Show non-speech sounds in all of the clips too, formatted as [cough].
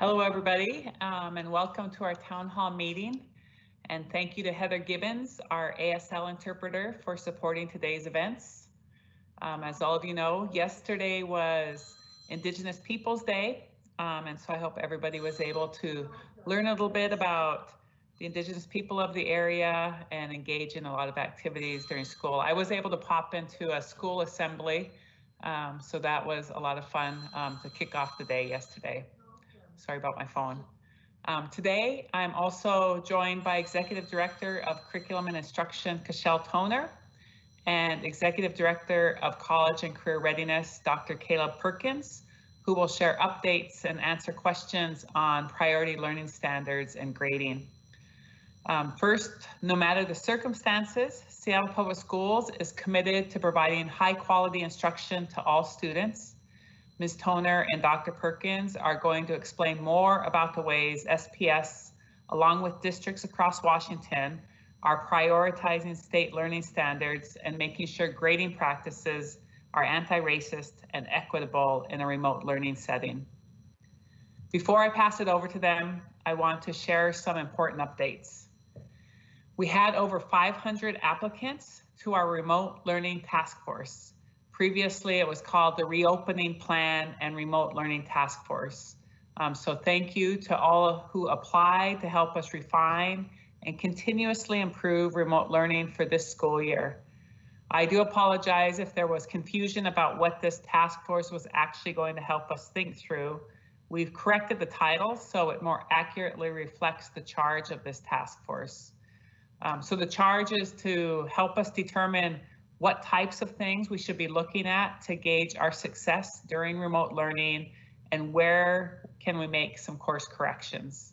Hello, everybody, um, and welcome to our town hall meeting. And thank you to Heather Gibbons, our ASL interpreter, for supporting today's events. Um, as all of you know, yesterday was Indigenous Peoples Day, um, and so I hope everybody was able to learn a little bit about the Indigenous people of the area and engage in a lot of activities during school. I was able to pop into a school assembly, um, so that was a lot of fun um, to kick off the day yesterday. Sorry about my phone. Um, today, I'm also joined by Executive Director of Curriculum and Instruction, Cashel Toner, and Executive Director of College and Career Readiness, Dr. Caleb Perkins, who will share updates and answer questions on priority learning standards and grading. Um, first, no matter the circumstances, Seattle Public Schools is committed to providing high quality instruction to all students. Ms. Toner and Dr. Perkins are going to explain more about the ways SPS, along with districts across Washington, are prioritizing state learning standards and making sure grading practices are anti-racist and equitable in a remote learning setting. Before I pass it over to them, I want to share some important updates. We had over 500 applicants to our remote learning task force. Previously, it was called the Reopening Plan and Remote Learning Task Force. Um, so thank you to all who applied to help us refine and continuously improve remote learning for this school year. I do apologize if there was confusion about what this task force was actually going to help us think through. We've corrected the title so it more accurately reflects the charge of this task force. Um, so the charge is to help us determine what types of things we should be looking at to gauge our success during remote learning and where can we make some course corrections.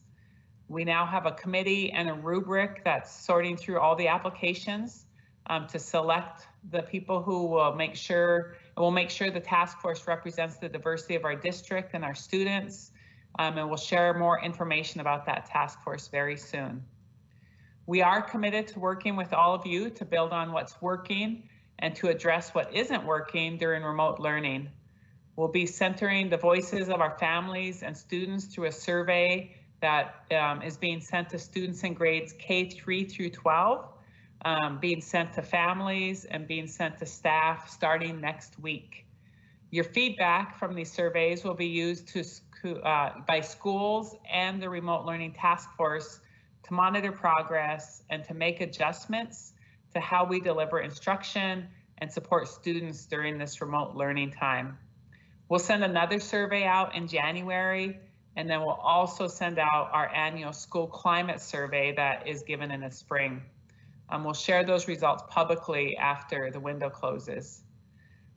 We now have a committee and a rubric that's sorting through all the applications um, to select the people who will make sure we'll make sure the task force represents the diversity of our district and our students. Um, and we'll share more information about that task force very soon. We are committed to working with all of you to build on what's working and to address what isn't working during remote learning. We'll be centering the voices of our families and students through a survey that um, is being sent to students in grades K3 through 12, um, being sent to families and being sent to staff starting next week. Your feedback from these surveys will be used to, uh, by schools and the remote learning task force to monitor progress and to make adjustments to how we deliver instruction and support students during this remote learning time. We'll send another survey out in January, and then we'll also send out our annual school climate survey that is given in the spring. Um, we'll share those results publicly after the window closes.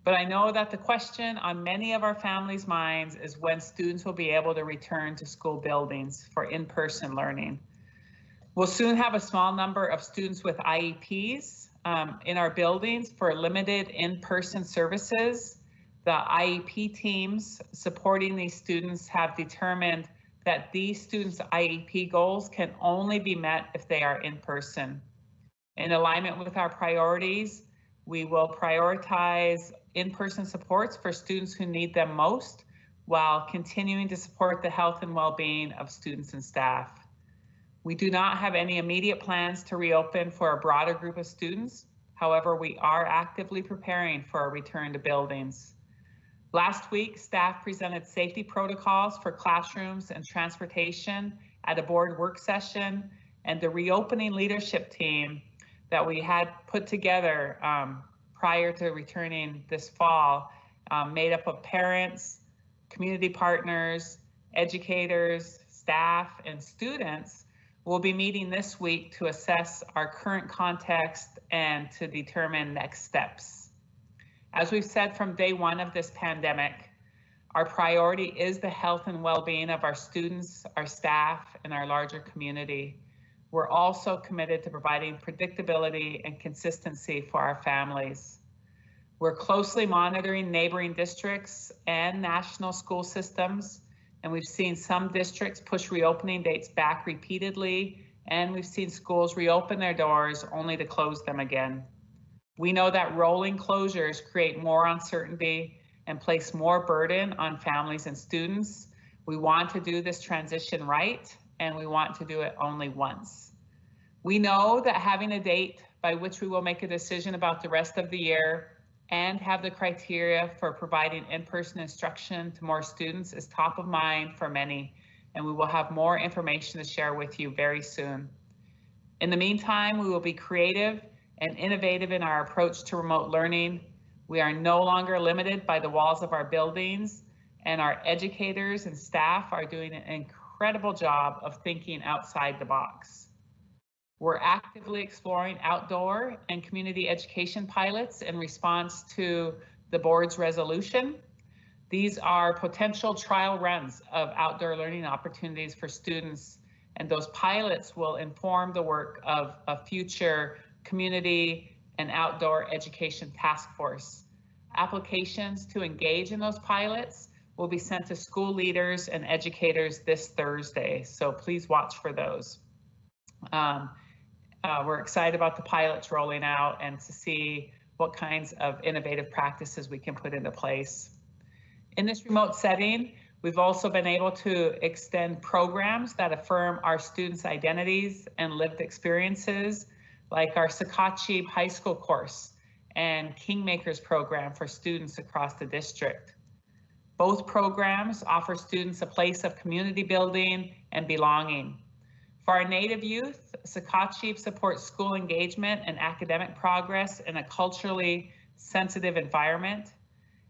But I know that the question on many of our families' minds is when students will be able to return to school buildings for in-person learning. We'll soon have a small number of students with IEPs um, in our buildings for limited in-person services. The IEP teams supporting these students have determined that these students' IEP goals can only be met if they are in person. In alignment with our priorities, we will prioritize in-person supports for students who need them most while continuing to support the health and well-being of students and staff. We do not have any immediate plans to reopen for a broader group of students. However, we are actively preparing for a return to buildings. Last week, staff presented safety protocols for classrooms and transportation at a board work session and the reopening leadership team that we had put together um, prior to returning this fall, um, made up of parents, community partners, educators, staff, and students We'll be meeting this week to assess our current context and to determine next steps. As we've said from day one of this pandemic, our priority is the health and well-being of our students, our staff, and our larger community. We're also committed to providing predictability and consistency for our families. We're closely monitoring neighboring districts and national school systems and we've seen some districts push reopening dates back repeatedly, and we've seen schools reopen their doors only to close them again. We know that rolling closures create more uncertainty and place more burden on families and students, We want to do this transition right, and we want to do it only once. We know that having a date by which we will make a decision about the rest of the year and have the criteria for providing in-person instruction to more students is top of mind for many, and we will have more information to share with you very soon. In the meantime, we will be creative and innovative in our approach to remote learning. We are no longer limited by the walls of our buildings, and our educators and staff are doing an incredible job of thinking outside the box. We're actively exploring outdoor and community education pilots in response to the board's resolution. These are potential trial runs of outdoor learning opportunities for students, and those pilots will inform the work of a future community and outdoor education task force. Applications to engage in those pilots will be sent to school leaders and educators this Thursday, so please watch for those. Um, uh, we're excited about the pilots rolling out and to see what kinds of innovative practices we can put into place. In this remote setting, we've also been able to extend programs that affirm our students' identities and lived experiences, like our Sakatcheep High School course and Kingmakers program for students across the district. Both programs offer students a place of community building and belonging. For our Native youth, Sakatcheep supports school engagement and academic progress in a culturally sensitive environment.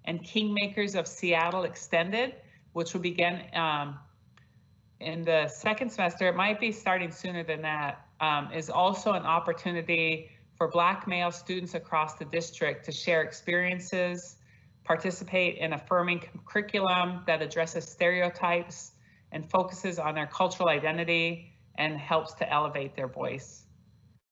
And Kingmakers of Seattle Extended, which will begin um, in the second semester, it might be starting sooner than that, um, is also an opportunity for Black male students across the district to share experiences, participate in affirming curriculum that addresses stereotypes and focuses on their cultural identity and helps to elevate their voice.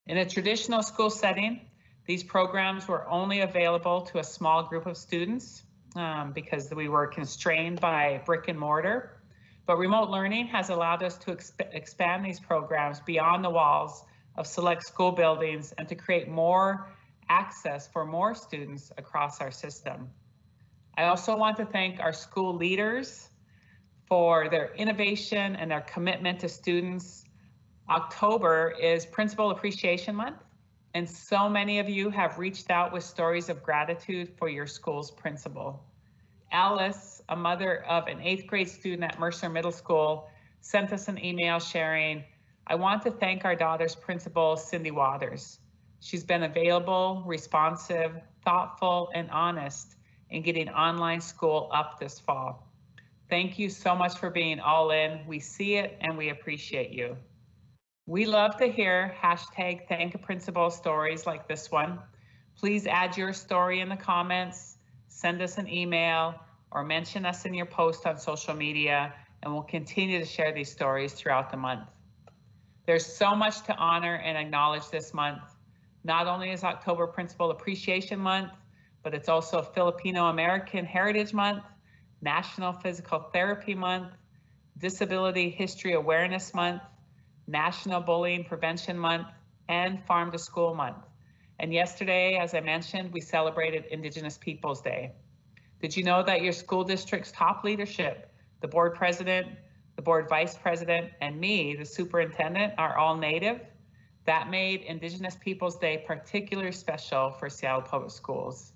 In a traditional school setting, these programs were only available to a small group of students um, because we were constrained by brick and mortar. But remote learning has allowed us to exp expand these programs beyond the walls of select school buildings and to create more access for more students across our system. I also want to thank our school leaders for their innovation and their commitment to students October is Principal Appreciation Month, and so many of you have reached out with stories of gratitude for your school's principal. Alice, a mother of an eighth grade student at Mercer Middle School, sent us an email sharing, I want to thank our daughter's principal, Cindy Waters. She's been available, responsive, thoughtful, and honest in getting online school up this fall. Thank you so much for being all in. We see it and we appreciate you. We love to hear hashtag thank a principal stories like this one. Please add your story in the comments, send us an email, or mention us in your post on social media, and we'll continue to share these stories throughout the month. There's so much to honor and acknowledge this month. Not only is October Principal Appreciation Month, but it's also Filipino American Heritage Month, National Physical Therapy Month, Disability History Awareness Month, National Bullying Prevention Month, and Farm to School Month. And yesterday, as I mentioned, we celebrated Indigenous Peoples Day. Did you know that your school district's top leadership, the board president, the board vice president, and me, the superintendent, are all Native? That made Indigenous Peoples Day particularly special for Seattle Public Schools.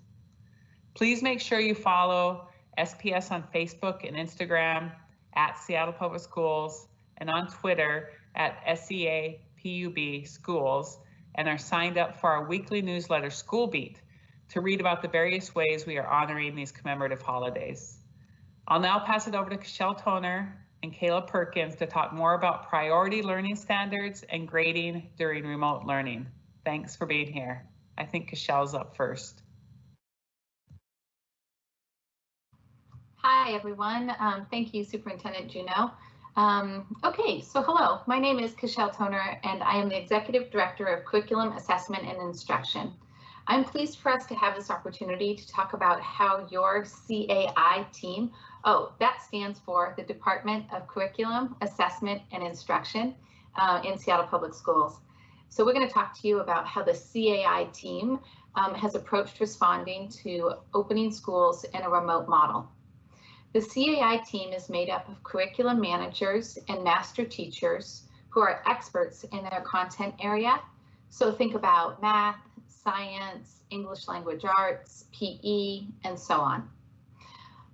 Please make sure you follow SPS on Facebook and Instagram at Seattle Public Schools and on Twitter at SEA PUB schools and are signed up for our weekly newsletter School Beat to read about the various ways we are honoring these commemorative holidays. I'll now pass it over to Cashel Toner and Caleb Perkins to talk more about priority learning standards and grading during remote learning. Thanks for being here. I think Cashel's up first. Hi, everyone. Um, thank you, Superintendent Juneau. Um, okay, so hello, my name is Cashel Toner and I am the Executive Director of Curriculum Assessment and Instruction. I'm pleased for us to have this opportunity to talk about how your CAI team, oh, that stands for the Department of Curriculum Assessment and Instruction uh, in Seattle Public Schools. So we're going to talk to you about how the CAI team um, has approached responding to opening schools in a remote model. The CAI team is made up of curriculum managers and master teachers who are experts in their content area. So think about math, science, English language arts, PE, and so on.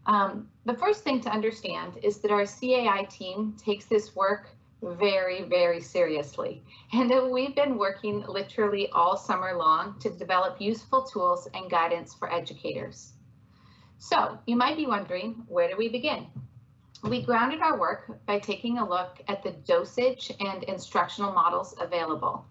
Um, the first thing to understand is that our CAI team takes this work very, very seriously. And that [laughs] we've been working literally all summer long to develop useful tools and guidance for educators. So you might be wondering, where do we begin? We grounded our work by taking a look at the dosage and instructional models available.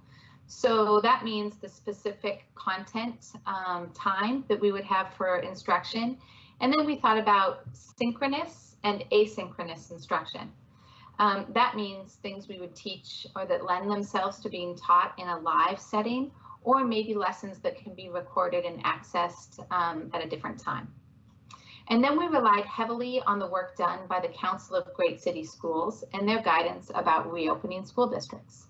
So that means the specific content um, time that we would have for instruction. And then we thought about synchronous and asynchronous instruction. Um, that means things we would teach or that lend themselves to being taught in a live setting, or maybe lessons that can be recorded and accessed um, at a different time. And then we relied heavily on the work done by the Council of Great City Schools and their guidance about reopening school districts.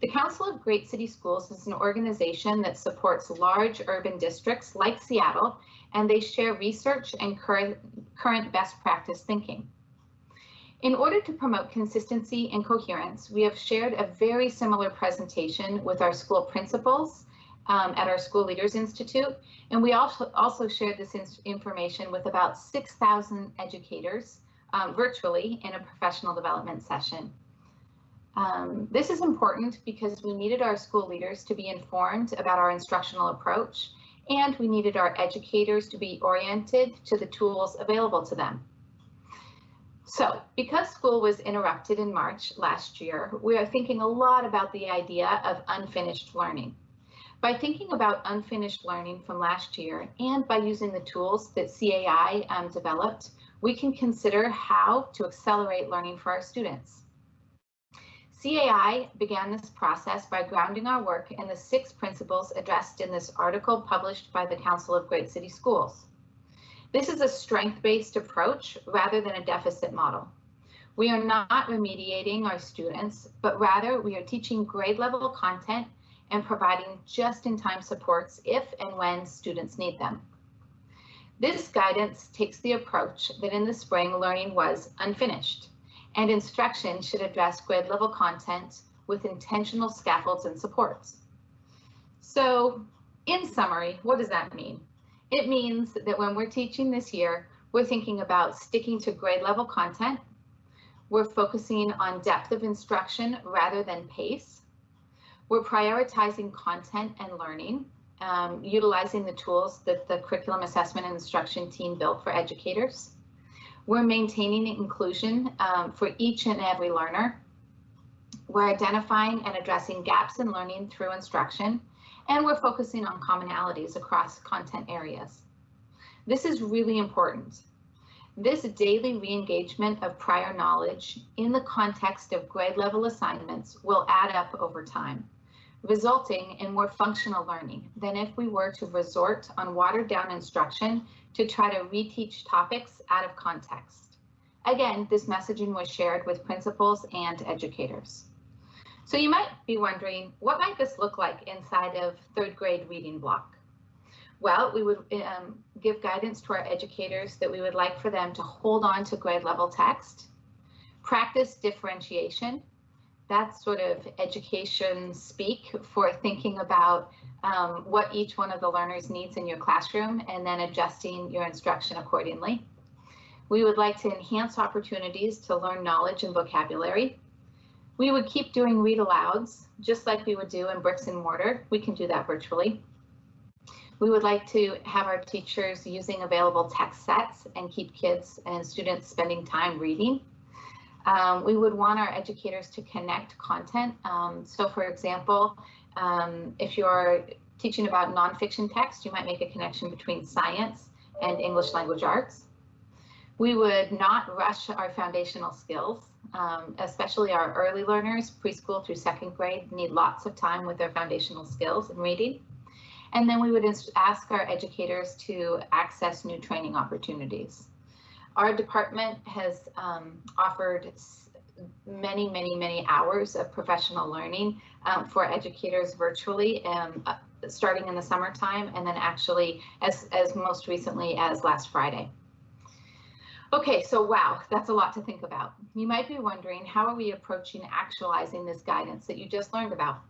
The Council of Great City Schools is an organization that supports large urban districts like Seattle, and they share research and current, current best practice thinking. In order to promote consistency and coherence, we have shared a very similar presentation with our school principals um, at our School Leaders Institute, and we also, also shared this information with about 6,000 educators um, virtually in a professional development session. Um, this is important because we needed our school leaders to be informed about our instructional approach, and we needed our educators to be oriented to the tools available to them. So because school was interrupted in March last year, we are thinking a lot about the idea of unfinished learning. By thinking about unfinished learning from last year and by using the tools that CAI um, developed, we can consider how to accelerate learning for our students. CAI began this process by grounding our work in the six principles addressed in this article published by the Council of Great City Schools. This is a strength-based approach rather than a deficit model. We are not remediating our students, but rather we are teaching grade level content and providing just-in-time supports if and when students need them. This guidance takes the approach that in the spring learning was unfinished and instruction should address grade level content with intentional scaffolds and supports. So in summary, what does that mean? It means that when we're teaching this year, we're thinking about sticking to grade level content. We're focusing on depth of instruction rather than pace. We're prioritizing content and learning, um, utilizing the tools that the curriculum assessment and instruction team built for educators. We're maintaining inclusion um, for each and every learner. We're identifying and addressing gaps in learning through instruction and we're focusing on commonalities across content areas. This is really important. This daily re-engagement of prior knowledge in the context of grade level assignments will add up over time, resulting in more functional learning than if we were to resort on watered down instruction to try to reteach topics out of context. Again, this messaging was shared with principals and educators. So you might be wondering, what might this look like inside of third grade reading block? Well, we would um, give guidance to our educators that we would like for them to hold on to grade level text, practice differentiation. That's sort of education speak for thinking about um, what each one of the learners needs in your classroom and then adjusting your instruction accordingly. We would like to enhance opportunities to learn knowledge and vocabulary we would keep doing read alouds, just like we would do in bricks and mortar. We can do that virtually. We would like to have our teachers using available text sets and keep kids and students spending time reading. Um, we would want our educators to connect content. Um, so for example, um, if you're teaching about nonfiction text, you might make a connection between science and English language arts. We would not rush our foundational skills um, especially our early learners, preschool through second grade, need lots of time with their foundational skills in reading. And then we would ask our educators to access new training opportunities. Our department has um, offered many, many, many hours of professional learning um, for educators virtually, um, uh, starting in the summertime and then actually as, as most recently as last Friday. Okay, so wow, that's a lot to think about. You might be wondering, how are we approaching actualizing this guidance that you just learned about?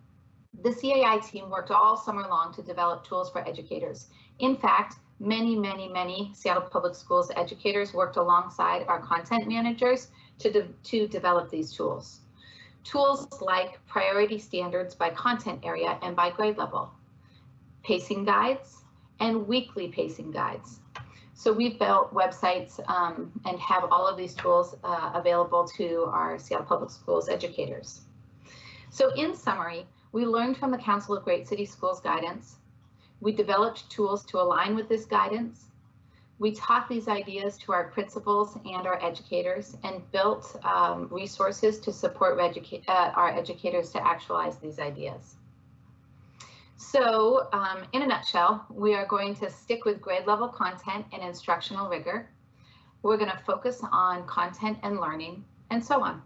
The CAI team worked all summer long to develop tools for educators. In fact, many, many, many Seattle Public Schools educators worked alongside our content managers to, de to develop these tools. Tools like priority standards by content area and by grade level, pacing guides, and weekly pacing guides. So we've built websites um, and have all of these tools uh, available to our Seattle Public Schools educators. So in summary, we learned from the Council of Great City Schools guidance. We developed tools to align with this guidance. We taught these ideas to our principals and our educators and built um, resources to support educa uh, our educators to actualize these ideas. So um, in a nutshell, we are going to stick with grade level content and instructional rigor. We're going to focus on content and learning and so on.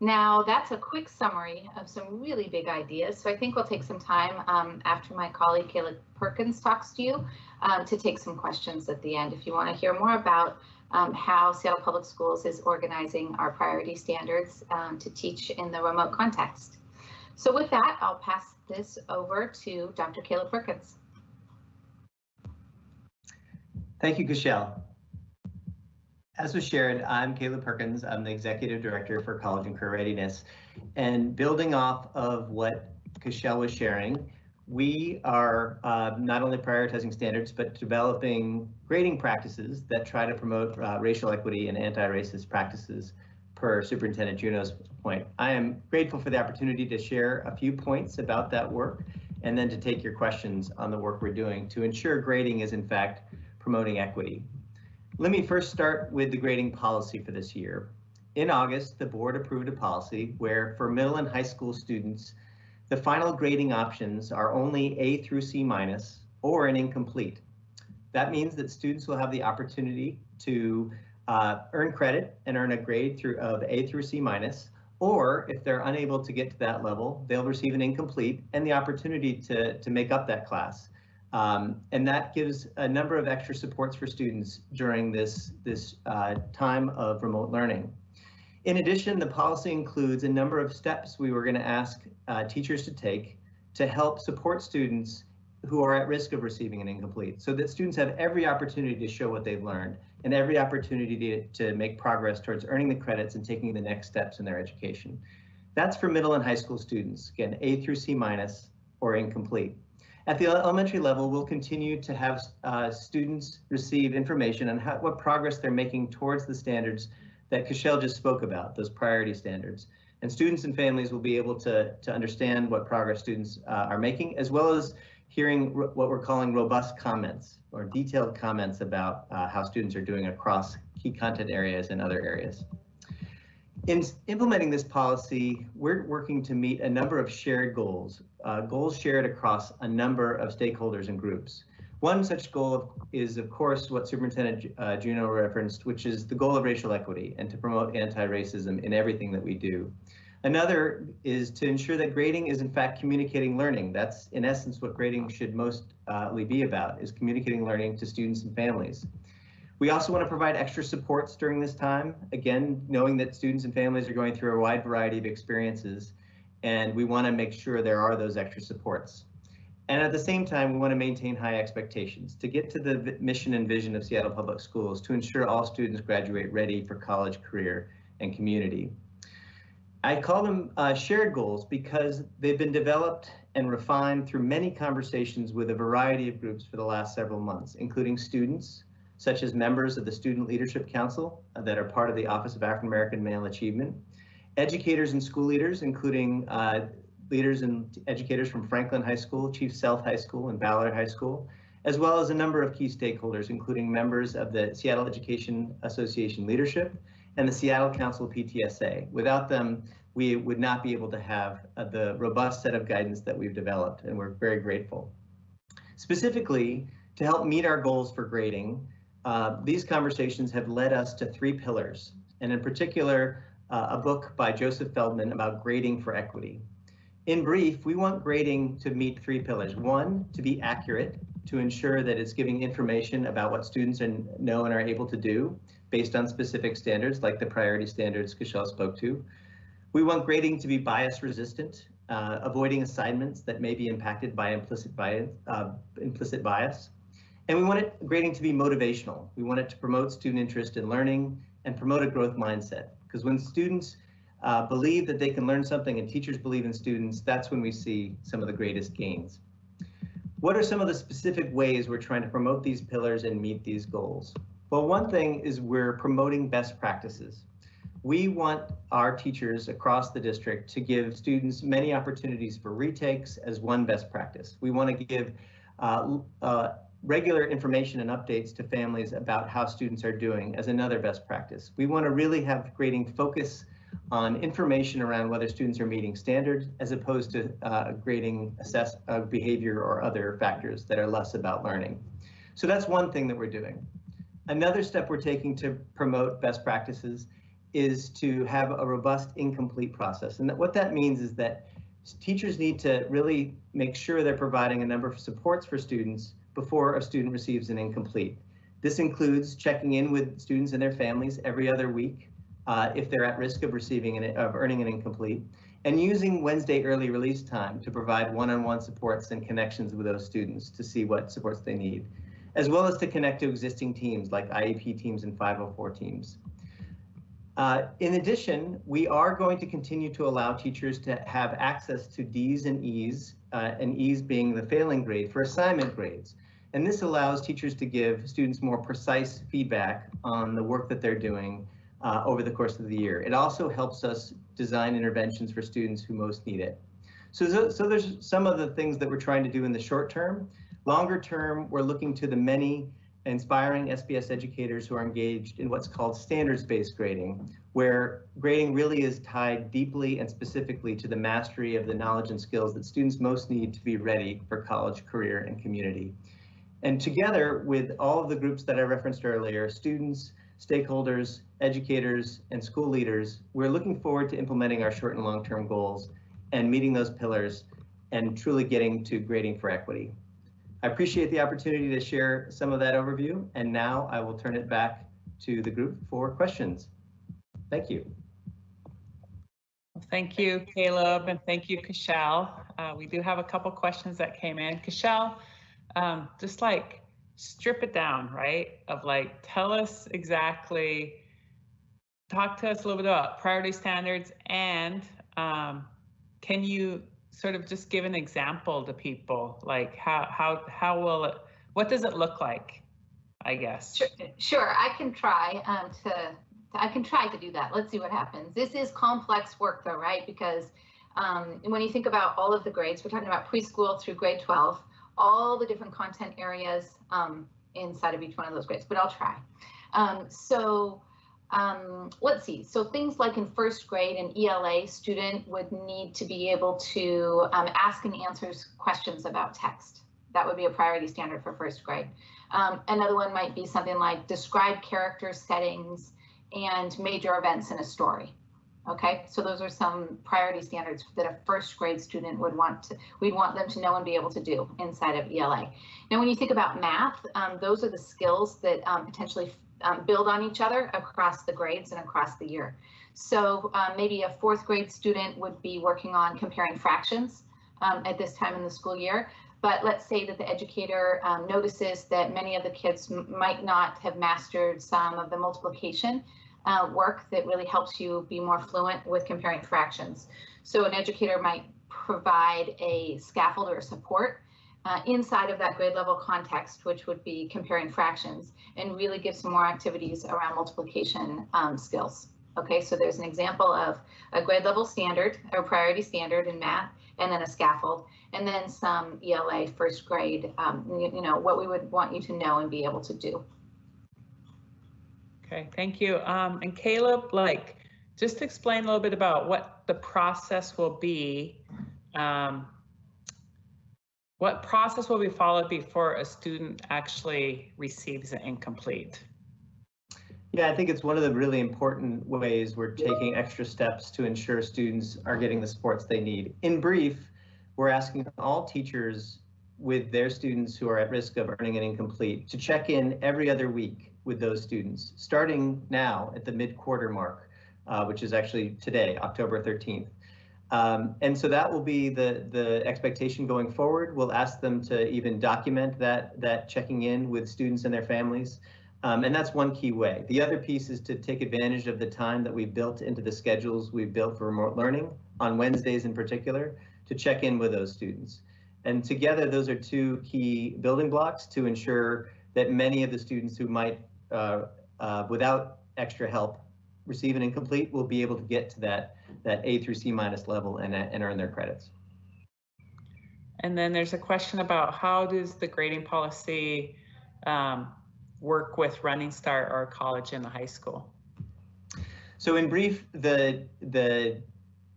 Now that's a quick summary of some really big ideas. So I think we'll take some time um, after my colleague Caleb Perkins talks to you um, to take some questions at the end. If you want to hear more about um, how Seattle Public Schools is organizing our priority standards um, to teach in the remote context. So with that, I'll pass this over to Dr. Caleb Perkins. Thank you, Cashel. As was shared, I'm Caleb Perkins. I'm the Executive Director for College and Career Readiness. And building off of what Cashel was sharing, we are uh, not only prioritizing standards, but developing grading practices that try to promote uh, racial equity and anti-racist practices per Superintendent Juneau's point. I am grateful for the opportunity to share a few points about that work and then to take your questions on the work we're doing to ensure grading is in fact promoting equity. Let me first start with the grading policy for this year. In August, the board approved a policy where for middle and high school students, the final grading options are only A through C minus or an incomplete. That means that students will have the opportunity to uh, earn credit and earn a grade through of A through C minus, or if they're unable to get to that level, they'll receive an incomplete and the opportunity to, to make up that class. Um, and that gives a number of extra supports for students during this, this uh, time of remote learning. In addition, the policy includes a number of steps we were going to ask uh, teachers to take to help support students who are at risk of receiving an incomplete so that students have every opportunity to show what they've learned and every opportunity to, to make progress towards earning the credits and taking the next steps in their education. That's for middle and high school students, again, A through C minus or incomplete. At the elementary level, we'll continue to have uh, students receive information on how, what progress they're making towards the standards that Cashel just spoke about, those priority standards. And students and families will be able to, to understand what progress students uh, are making, as well as hearing what we're calling robust comments or detailed comments about uh, how students are doing across key content areas and other areas. In implementing this policy, we're working to meet a number of shared goals, uh, goals shared across a number of stakeholders and groups. One such goal is, of course, what Superintendent uh, Juneau referenced, which is the goal of racial equity and to promote anti-racism in everything that we do. Another is to ensure that grading is in fact communicating learning. That's in essence what grading should mostly uh, be about, is communicating learning to students and families. We also want to provide extra supports during this time, again, knowing that students and families are going through a wide variety of experiences, and we want to make sure there are those extra supports. And at the same time, we want to maintain high expectations to get to the mission and vision of Seattle Public Schools to ensure all students graduate ready for college, career, and community. I call them uh, shared goals because they've been developed and refined through many conversations with a variety of groups for the last several months, including students, such as members of the Student Leadership Council uh, that are part of the Office of African American Male Achievement, educators and school leaders, including uh, leaders and educators from Franklin High School, Chief Sealth High School, and Ballard High School, as well as a number of key stakeholders, including members of the Seattle Education Association leadership and the Seattle Council PTSA. Without them, we would not be able to have uh, the robust set of guidance that we've developed, and we're very grateful. Specifically, to help meet our goals for grading, uh, these conversations have led us to three pillars, and in particular, uh, a book by Joseph Feldman about grading for equity. In brief, we want grading to meet three pillars. One, to be accurate, to ensure that it's giving information about what students and know and are able to do based on specific standards like the priority standards Cashel spoke to. We want grading to be bias resistant, uh, avoiding assignments that may be impacted by implicit bias, uh, implicit bias. And we want it grading to be motivational. We want it to promote student interest in learning and promote a growth mindset. Because when students uh, believe that they can learn something and teachers believe in students, that's when we see some of the greatest gains. What are some of the specific ways we're trying to promote these pillars and meet these goals? Well, one thing is we're promoting best practices. We want our teachers across the district to give students many opportunities for retakes as one best practice. We want to give uh, uh, regular information and updates to families about how students are doing as another best practice. We want to really have grading focus on information around whether students are meeting standards as opposed to uh, grading assess uh, behavior or other factors that are less about learning. So that's one thing that we're doing. Another step we're taking to promote best practices is to have a robust incomplete process. And that what that means is that teachers need to really make sure they're providing a number of supports for students before a student receives an incomplete. This includes checking in with students and their families every other week uh, if they're at risk of receiving an, of earning an incomplete, and using Wednesday early release time to provide one-on-one -on -one supports and connections with those students to see what supports they need, as well as to connect to existing teams like IEP teams and 504 teams. Uh, in addition, we are going to continue to allow teachers to have access to D's and E's, uh, and E's being the failing grade for assignment grades. And this allows teachers to give students more precise feedback on the work that they're doing uh, over the course of the year. It also helps us design interventions for students who most need it. So, so there's some of the things that we're trying to do in the short term. Longer term, we're looking to the many inspiring SPS educators who are engaged in what's called standards-based grading, where grading really is tied deeply and specifically to the mastery of the knowledge and skills that students most need to be ready for college, career, and community. And together with all of the groups that I referenced earlier, students, stakeholders, educators, and school leaders, we're looking forward to implementing our short and long-term goals and meeting those pillars and truly getting to grading for equity. I appreciate the opportunity to share some of that overview, and now I will turn it back to the group for questions. Thank you. Thank you, Caleb, and thank you, Cashel. Uh, we do have a couple questions that came in. Cashel, um, just like strip it down, right? Of like, tell us exactly, talk to us a little bit about priority standards and um, can you sort of just give an example to people, like how how how will it? What does it look like? I guess. Sure, sure. I can try um, to. I can try to do that. Let's see what happens. This is complex work though, right? Because um, when you think about all of the grades, we're talking about preschool through grade 12, all the different content areas um, inside of each one of those grades, but I'll try. Um, so um, let's see, so things like in first grade, an ELA student would need to be able to um, ask and answer questions about text. That would be a priority standard for first grade. Um, another one might be something like describe character settings and major events in a story. Okay, so those are some priority standards that a first grade student would want to, we'd want them to know and be able to do inside of ELA. Now, when you think about math, um, those are the skills that um, potentially um, build on each other across the grades and across the year. So um, maybe a fourth grade student would be working on comparing fractions um, at this time in the school year. But let's say that the educator um, notices that many of the kids might not have mastered some of the multiplication uh, work that really helps you be more fluent with comparing fractions. So an educator might provide a scaffold or support uh, inside of that grade level context, which would be comparing fractions, and really give some more activities around multiplication um, skills. Okay, so there's an example of a grade level standard or priority standard in math, and then a scaffold, and then some ELA first grade, um, you, you know, what we would want you to know and be able to do. Okay, thank you. Um, and Caleb, like, just explain a little bit about what the process will be um, what process will be followed before a student actually receives an incomplete? Yeah, I think it's one of the really important ways we're taking extra steps to ensure students are getting the supports they need. In brief, we're asking all teachers with their students who are at risk of earning an incomplete to check in every other week with those students, starting now at the mid-quarter mark, uh, which is actually today, October 13th. Um, and so that will be the, the expectation going forward. We'll ask them to even document that, that checking in with students and their families. Um, and that's one key way. The other piece is to take advantage of the time that we've built into the schedules we've built for remote learning on Wednesdays in particular to check in with those students. And together, those are two key building blocks to ensure that many of the students who might, uh, uh, without extra help, receive an incomplete will be able to get to that, that A through C minus level and, and earn their credits. And then there's a question about how does the grading policy um, work with Running Start or college and the high school? So in brief, the the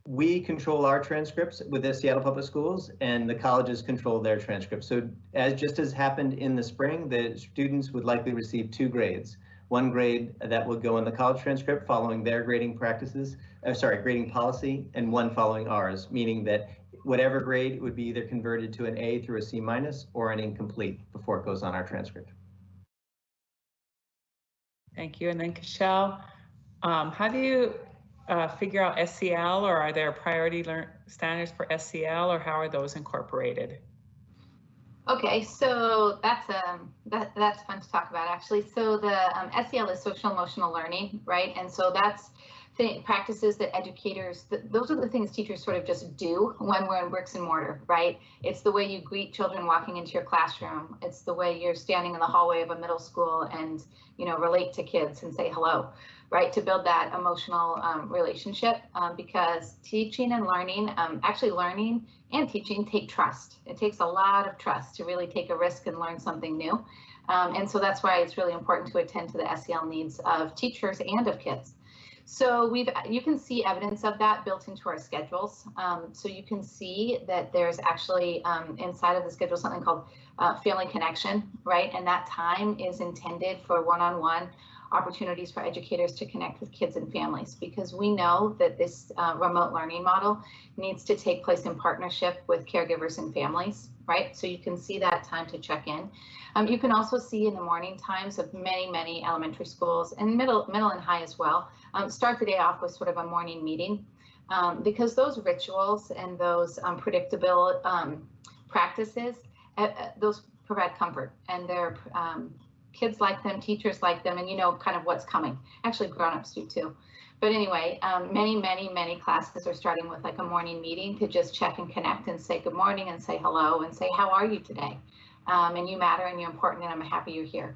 we control our transcripts with the Seattle Public Schools and the colleges control their transcripts. So as just as happened in the spring, the students would likely receive two grades. One grade that would go in the college transcript following their grading practices, uh, sorry, grading policy, and one following ours, meaning that whatever grade would be either converted to an A through a C minus or an incomplete before it goes on our transcript. Thank you. And then Cashel, um, how do you uh, figure out SEL or are there priority learn standards for SEL or how are those incorporated? Okay, so that's um that that's fun to talk about actually. So the um, SEL is social emotional learning, right? And so that's th- practices that educators th- those are the things teachers sort of just do when we're in bricks and mortar, right? It's the way you greet children walking into your classroom. It's the way you're standing in the hallway of a middle school and you know relate to kids and say hello right, to build that emotional um, relationship um, because teaching and learning, um, actually learning and teaching take trust. It takes a lot of trust to really take a risk and learn something new. Um, and so that's why it's really important to attend to the SEL needs of teachers and of kids. So we've you can see evidence of that built into our schedules. Um, so you can see that there's actually um, inside of the schedule something called uh, family connection, right? And that time is intended for one-on-one -on -one opportunities for educators to connect with kids and families because we know that this uh, remote learning model needs to take place in partnership with caregivers and families, right? So you can see that time to check in. Um, you can also see in the morning times of many, many elementary schools and middle, middle and high as well, um, start the day off with sort of a morning meeting um, because those rituals and those um, predictable um, practices, uh, uh, those provide comfort and they're um, kids like them, teachers like them, and you know kind of what's coming. Actually, grown-ups do too. But anyway, um, many, many, many classes are starting with like a morning meeting to just check and connect and say good morning and say hello and say, how are you today? Um, and you matter and you're important and I'm happy you're here.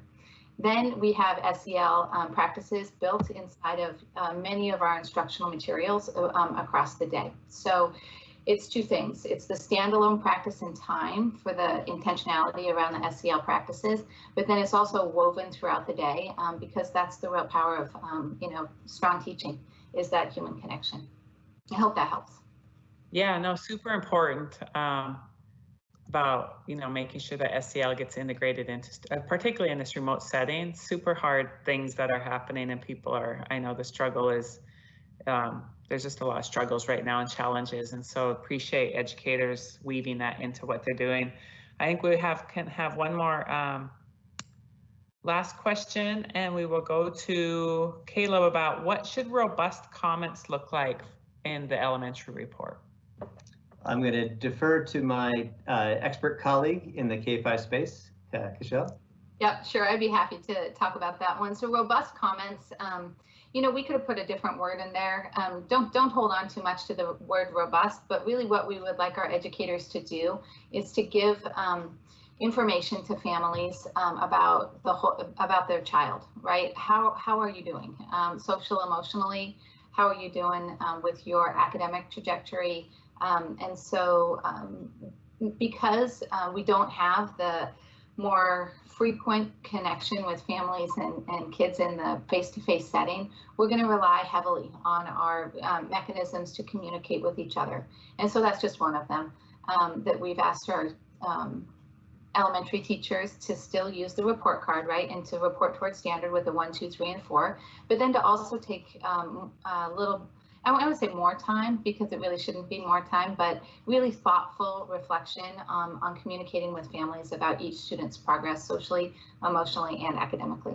Then we have SEL um, practices built inside of uh, many of our instructional materials uh, um, across the day. So it's two things. It's the standalone practice in time for the intentionality around the SEL practices, but then it's also woven throughout the day um, because that's the real power of, um, you know, strong teaching is that human connection. I hope that helps. Yeah, no, super important um, about, you know, making sure that SEL gets integrated into, uh, particularly in this remote setting, super hard things that are happening and people are, I know the struggle is um, there's just a lot of struggles right now and challenges. And so appreciate educators weaving that into what they're doing. I think we have can have one more um, last question and we will go to Caleb about what should robust comments look like in the elementary report. I'm going to defer to my uh, expert colleague in the K5 space, uh, Cashel. Yep, sure. I'd be happy to talk about that one. So robust comments, um, you know, we could have put a different word in there. Um, don't don't hold on too much to the word robust, but really what we would like our educators to do is to give um, information to families um, about the whole about their child, right? How how are you doing, um, social emotionally? How are you doing um, with your academic trajectory? Um, and so, because uh, we don't have the more frequent connection with families and, and kids in the face-to-face setting, we're going to rely heavily on our um, mechanisms to communicate with each other. And so that's just one of them um, that we've asked our um, elementary teachers to still use the report card, right, and to report towards standard with the one, two, three, and four, but then to also take um, a little I to say more time because it really shouldn't be more time, but really thoughtful reflection um, on communicating with families about each student's progress socially, emotionally, and academically.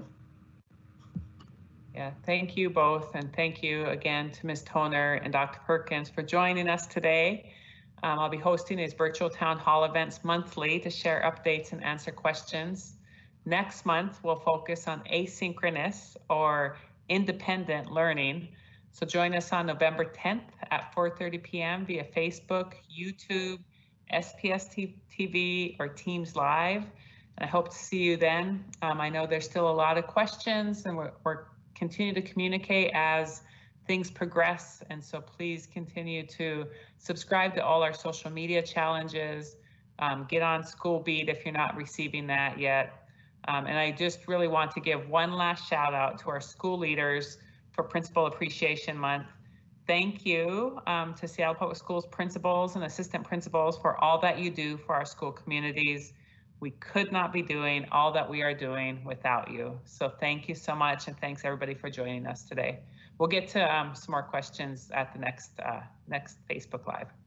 Yeah, thank you both. And thank you again to Ms. Toner and Dr. Perkins for joining us today. Um, I'll be hosting these virtual town hall events monthly to share updates and answer questions. Next month, we'll focus on asynchronous or independent learning. So join us on November 10th at 4.30 p.m. via Facebook, YouTube, SPS TV, or Teams Live. And I hope to see you then. Um, I know there's still a lot of questions and we're, we're continue to communicate as things progress. And so please continue to subscribe to all our social media challenges. Um, get on School Beat if you're not receiving that yet. Um, and I just really want to give one last shout out to our school leaders for Principal Appreciation Month. Thank you um, to Seattle Public Schools principals and assistant principals for all that you do for our school communities. We could not be doing all that we are doing without you. So thank you so much. And thanks everybody for joining us today. We'll get to um, some more questions at the next uh, next Facebook Live.